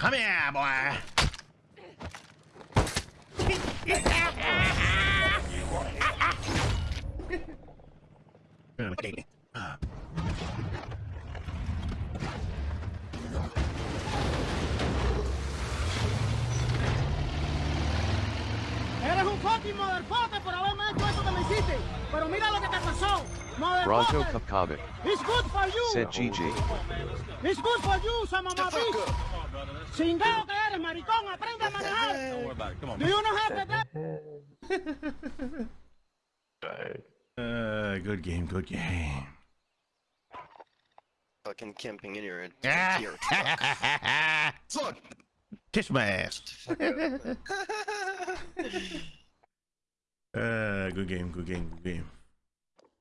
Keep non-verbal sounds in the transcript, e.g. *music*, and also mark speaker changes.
Speaker 1: Come here, boy. Ah.
Speaker 2: Eres un fucking motherfucker por haberme hecho eso que me hiciste. Pero mira lo que te pasó.
Speaker 3: Bronco
Speaker 2: Motherfucker. It's good for you.
Speaker 3: Said GG.
Speaker 2: It's good for you, some mama bitch. Chingado que eres, maricón. Aprende a manejar. Do you know how to drive?
Speaker 1: Uh, good game, good game.
Speaker 4: Fucking camping in your your *laughs* truck.
Speaker 1: Kiss my ass. *laughs* uh, good game, good game, good game.